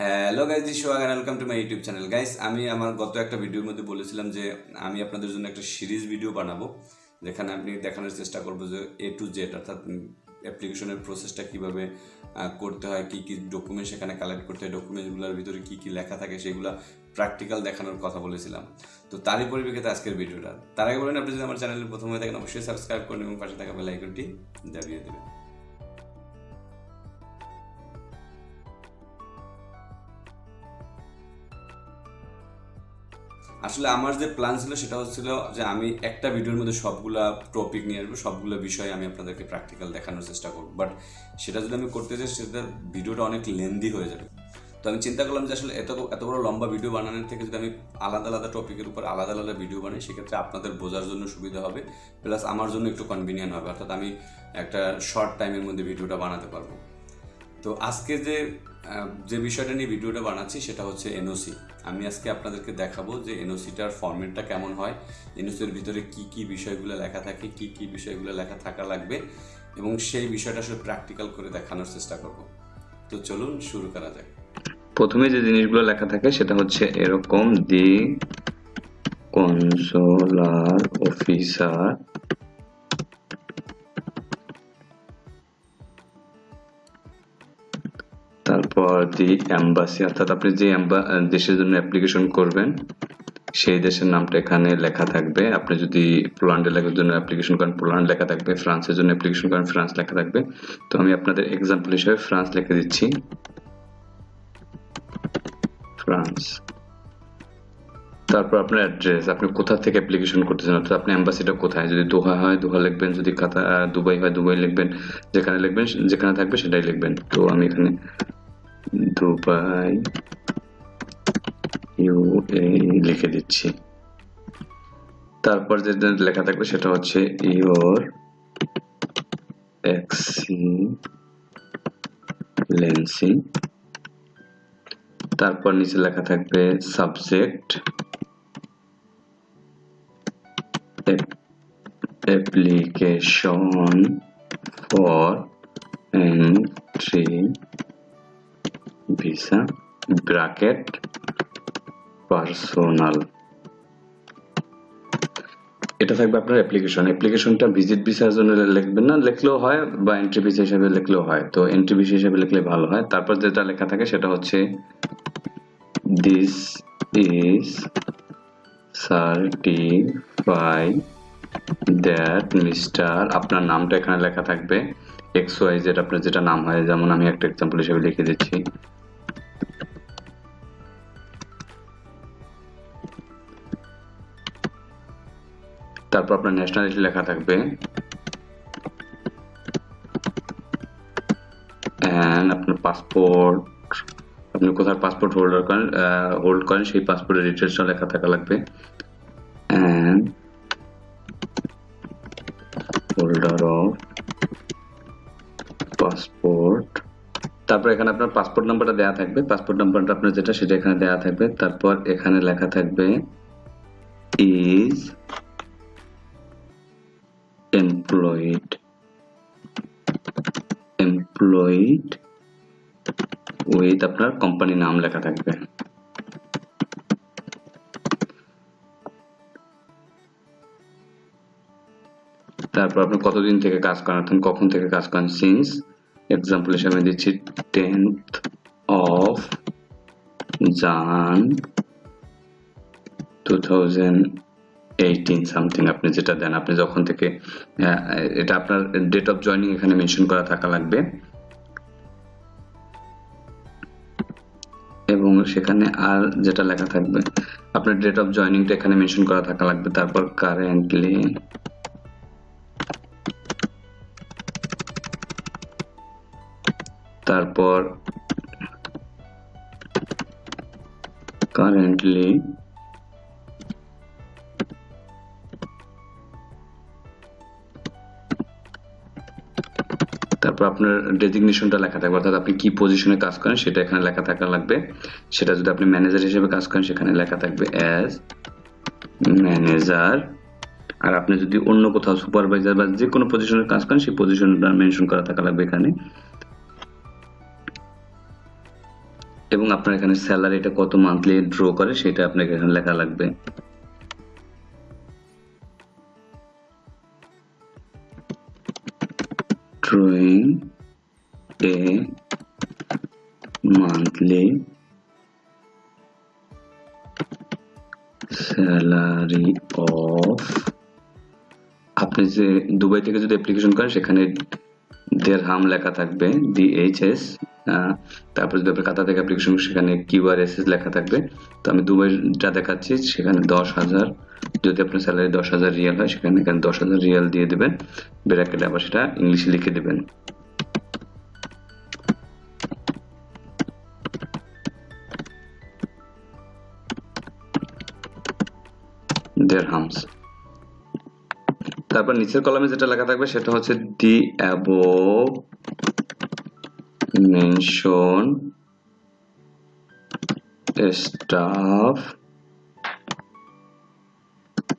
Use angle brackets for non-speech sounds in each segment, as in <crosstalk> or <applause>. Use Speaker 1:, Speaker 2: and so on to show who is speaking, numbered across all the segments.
Speaker 1: Hello guys this wagon welcome to my YouTube channel guys আমি আমার গত একটা ভিডিওর মধ্যে বলেছিলাম যে আমি আপনাদের জন্য একটা সিরিজ ভিডিও বানাবো, যেখানে আপনি দেখানোর চেষ্টা করব যে এ টু জেড অর্থাৎ অ্যাপ্লিকেশনের প্রসেসটা কীভাবে করতে হয়, কী কী ডকুমেন্ট সেখানে কালেক্ট করতে হয় ডকুমেন্টগুলোর ভিতরে কী কী লেখা থাকে সেগুলো প্র্যাকটিক্যাল দেখানোর কথা বলেছিলাম। তো তারই পরিপ্রেক্ষিতে আজকের ভিডিওটা তার আগে বলেন, আপনি যদি আমার চ্যানেলে প্রথম হয়ে থাকেন, অবশ্যই সাবস্ক্রাইব করুন এবং পাশে থাকা বেল আইকনটি দাবিয়ে দেবেন। আসলে আমার যে প্ল্যান ছিল সেটা হচ্ছিল যে আমি একটা ভিডিওর মধ্যে সবগুলা টপিক নিয়ে আসব, সবগুলো বিষয় আমি আপনাদেরকে প্র্যাকটিক্যাল দেখানোর চেষ্টা করব। বাট সেটা যদি আমি করতে চাই, সেটা ভিডিওটা অনেক লেন্দি হয়ে যাবে। তো আমি চিন্তা করলাম যে আসলে এত এত বড় লম্বা ভিডিও বানানোর থেকে যদি আমি আলাদা আলাদা টপিকের উপর আলাদা আলাদা ভিডিও বানাই, সেক্ষেত্রে আপনাদের বোঝার জন্য সুবিধা হবে। প্লাস আমার জন্য একটু কনভিনিয়েন্ট হবে। অর্থাৎ আমি একটা শর্ট টাইমের মধ্যে ভিডিওটা বানাতে পারব। তো আজকে যে যে বিষয়টা নিয়ে ভিডিওটা বানাচ্ছি সেটা হচ্ছে এনওসি আমি আজকে আপনাদেরকে দেখাবো যে এনওসিটার ফর্মেটটা কেমন হয় এনওসির ভিতরে কি কি বিষয়গুলো লেখা থাকে, কি কি বিষয়গুলো লেখা থাকা লাগবে, এবং সেই বিষয়টা আসলে প্র্যাকটিক্যাল করে দেখানোর চেষ্টা করব। তো চলুন শুরু করা যাক।
Speaker 2: প্রথমে যে জিনিসগুলো লেখা থাকে সেটা হচ্ছে এরকম দি কনসোলার অফিসার তারপর দি এম্বাসি অর্থাৎ আপনি যে দেশের জন্য অ্যাপ্লিকেশন করবেন, সেই দেশের নামটা এখানে লেখা থাকবে। আপনি যদি পোল্যান্ডের লেখার জন্য অ্যাপ্লিকেশন করেন, পোল্যান্ড লেখা থাকবে, ফ্রান্সের জন্য অ্যাপ্লিকেশন করেন, ফ্রান্স লেখা থাকবে। তো আমি আপনাদের এক্সাম্পল হিসেবে ফ্রান্স লিখে দিচ্ছি। ফ্রান্স। তারপর আপনার অ্যাড্রেস আপনি কোথা থেকে অ্যাপ্লিকেশন করতেছেন? অর্থাৎ আপনি অ্যাম্বাসিটা কোথায়? যদি দোহা হয়, দোহা লিখবেন। যদি কাতা দুবাই হয়, দুবাই লিখবেন। যেখানে লিখবেন, যেখানে থাকবে সেটাই লিখবেন। তো আমি এখানে দুবাই ইউ লিখে দিচ্ছি। তারপর যেটা লেখা থাকবে সেটা হচ্ছে ইওর এক্সিলেন্সি তারপর নিচে লেখা থাকবে subject application for entry visa bracket personal এটা থাকবে আপনার অ্যাপ্লিকেশন অ্যাপ্লিকেশনটা ভিজিট ভিসার জন্য লিখবেন না, লিখলেও হয় বা এন্ট্রি ভিসা হিসেবে লিখলেও হয়। তো এন্ট্রি ভিসা হিসেবে লিখলে ভালো হয়। তারপর যেটা লেখা থাকে সেটা হচ্ছে this is certify that mister আপনার নামটা এখানে লেখা থাকবে। এক্স ওয়াই জেড আপনার যেটা নাম হয়, যেমন আমি একটা এক্সাম্পল হিসেবে লিখে দিচ্ছি। তারপর আপনার ন্যাশনালিটি লেখা থাকবে। এন্ড আপনার পাসপোর্ট আপনি কোথায় পাসপোর্ট হোল্ডার করেন হোল্ড করেন, সেই পাসপোর্টের ডিটেলসটা লেখা থাকা লাগবে। এন্ড হোল্ডার অফ পাসপোর্ট তারপর এখানে আপনার পাসপোর্ট নাম্বারটা দেওয়া থাকবে। পাসপোর্ট নাম্বারটা আপনার যেটা, সেটা এখানে দেওয়া থাকবে। তারপর এখানে লেখা থাকবে ইজ employed employed উইথ আপনার কোম্পানি নাম লেখা থাকবে। তারপর আপনি কতদিন থেকে কাজ করেন? অর্থাৎ কখন থেকে কাজ করেন? সিন্স এক্সাম্পল হিসেবে দিচ্ছি tenth of Jan two thousand eighteen something আপনি যেটা দেন, আপনি যখন থেকে এটা আপনার ডেট অফ জয়নিং এখানে মেনশন করা থাকা লাগবে। এবং সেখানে আর যেটা লেখা থাকবে, আপনার ডেট অফ জয়নিংটা এখানে মেনশন করা থাকা লাগবে, তারপর কারেন্টলি তারপর কারেন্টলি তারপর আপনার ডেজিগনেশনটা লেখা থাকবে। অর্থাৎ আপনি কি পজিশনে কাজ করেন সেটা এখানে লেখা থাকা লাগবে। সেটা যদি আপনি ম্যানেজার হিসেবে কাজ করেন সেখানে লেখা থাকবে অ্যাজ ম্যানেজার আর আপনি যদি অন্য কোথাও সুপারভাইজার বা যে কোনো পজিশনে কাজ করেন, সেই পজিশনটা মেনশন করা থাকা লাগবে এখানে। এবং আপনার এখানে স্যালারিটা কত মান্থলি ড্র করে, সেটা আপনাকে এখানে লেখা লাগবে। Drawing a monthly. Salary of আপনি যে দুবাই থেকে যদি অ্যাপ্লিকেশন করেন সেখানে দেড় হাম লেখা থাকবে ডিএইচএস তারপর যদি আপনি কাতা থেকে অ্যাপ্লিকেশন সেখানে কিউআরএসএস লেখা থাকবে। তো আমি দুবাইটা দেখাচ্ছি, সেখানে দশ হাজার, যদি আপনার স্যালারি দশ হাজার রিয়াল হয়, সেখানে এখানে দশ হাজার রিয়াল দিয়ে দেবেন। ব্র্যাকেটে আবার সেটা ইংলিশে লিখে দেবেন। দেড় dirhams তারপর নিচের কলামে যেটা লেখা থাকবে সেটা হচ্ছে the above mention staff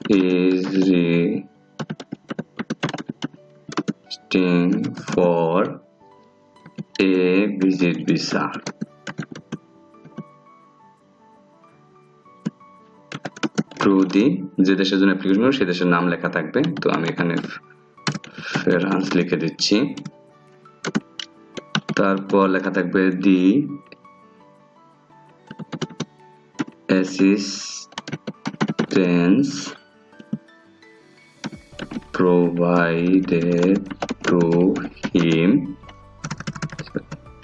Speaker 2: is requesting for a visit visa through the যে দেশের জন্য অ্যাপ্লিকেশন করব সেই দেশের নাম লেখা থাকবে। তো আমি এখানে ফ্রান্স লিখে দিচ্ছি। তারপর লেখা থাকবে the assistance provided to him,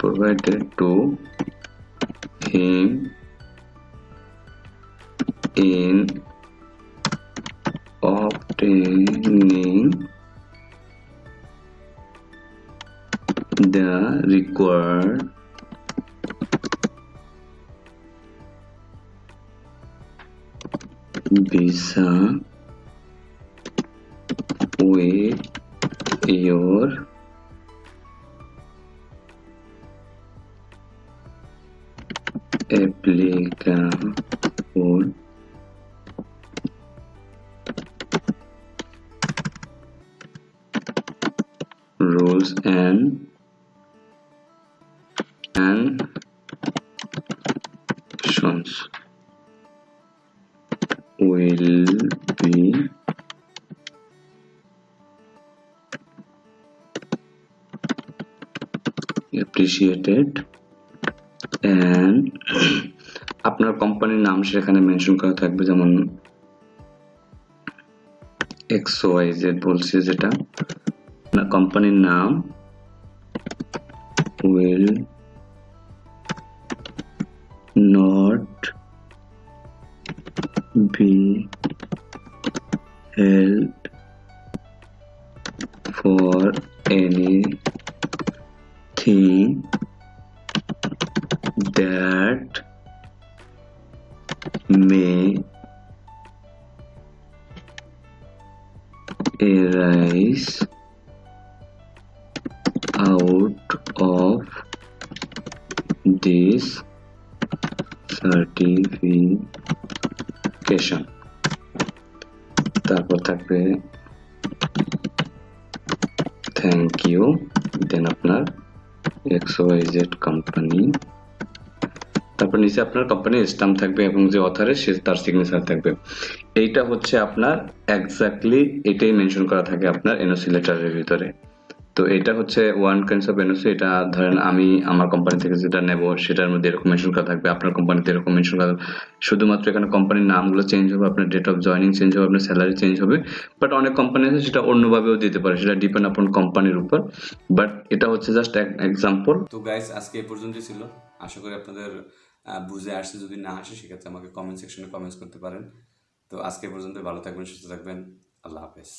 Speaker 2: provided to him in obtaining the required visa with your applicable rules and and actions will be appreciated and <clears throat> আপনার কোম্পানির নাম সেখানে মেনশন করা থাকবে, যেমন এক্স ওয়াই বলছে যেটা। company name? Will not be held for any thing that may arise of this certification. তারপর থাকবে থ্যাংক ইউ দেন আপনার এক্স ওয়াই জেড কোম্পানি তারপর নিচে আপনার কোম্পানির স্টাম্প থাকবে এবং যে অথারে সে তার সিগনেচার থাকবে। এইটা হচ্ছে আপনার এক্স্যাক্টলি এটাই মেনশন করা থাকে আপনার এনওসি লেটারের ভিতরে। তো এটা হচ্ছে ওয়ান কাইন্ডস অফ এনওসি এটা ধরেন আমি আমার কোম্পানি থেকে যেটা নেব, সেটার মধ্যে এরকম মেনশন করা থাকবে, আপনার কোম্পানিতে এরকম মেনশন করা শুধুমাত্র এখানে কোম্পানির নামগুলো চেঞ্জ হবে, আপনার ডেট অফ জয়নিং চেঞ্জ হবে, আপনার স্যালারি চেঞ্জ হবে বাট অনেক কোম্পানি আছে সেটা অন্যভাবেও দিতে পারে, সেটা ডিপেন্ড আপন কোম্পানির উপর। বাট এটা হচ্ছে জাস্ট এক এক্সাম্পল
Speaker 1: তো গাইস আজকে এই পর্যন্তই ছিল। আশা করি আপনাদের বুঝে আসছে, যদি না আসে, সেক্ষেত্রে আমাকে কমেন্ট সেকশনে কমেন্টস করতে পারেন। তো আজকে পর্যন্ত ভালো থাকবেন, সুস্থ থাকবেন। আল্লাহ হাফেজ।